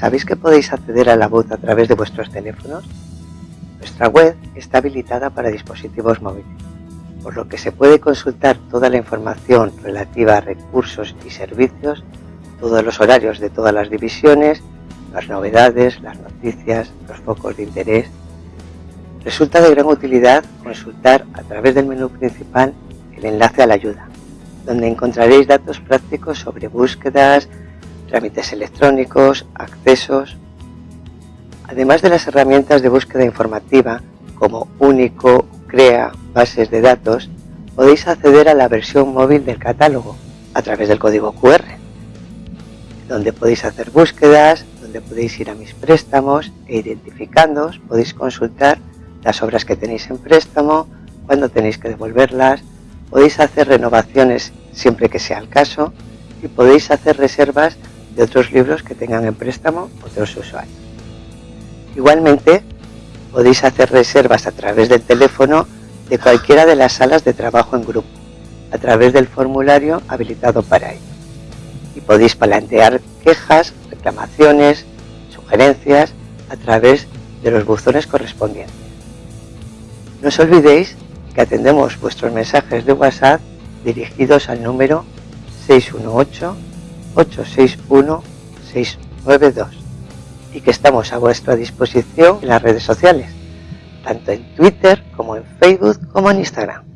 ¿Sabéis que podéis acceder a la voz a través de vuestros teléfonos? Nuestra web está habilitada para dispositivos móviles, por lo que se puede consultar toda la información relativa a recursos y servicios, todos los horarios de todas las divisiones, las novedades, las noticias, los focos de interés. Resulta de gran utilidad consultar a través del menú principal el enlace a la ayuda, donde encontraréis datos prácticos sobre búsquedas, trámites electrónicos, accesos, además de las herramientas de búsqueda informativa como Único, Crea, bases de datos, podéis acceder a la versión móvil del catálogo a través del código QR, donde podéis hacer búsquedas, donde podéis ir a mis préstamos e identificándoos podéis consultar las obras que tenéis en préstamo, cuándo tenéis que devolverlas, podéis hacer renovaciones siempre que sea el caso y podéis hacer reservas de otros libros que tengan en préstamo otros usuarios. Igualmente, podéis hacer reservas a través del teléfono de cualquiera de las salas de trabajo en grupo, a través del formulario habilitado para ello. Y podéis plantear quejas, reclamaciones, sugerencias a través de los buzones correspondientes. No os olvidéis que atendemos vuestros mensajes de WhatsApp dirigidos al número 618 861-692 y que estamos a vuestra disposición en las redes sociales, tanto en Twitter como en Facebook como en Instagram.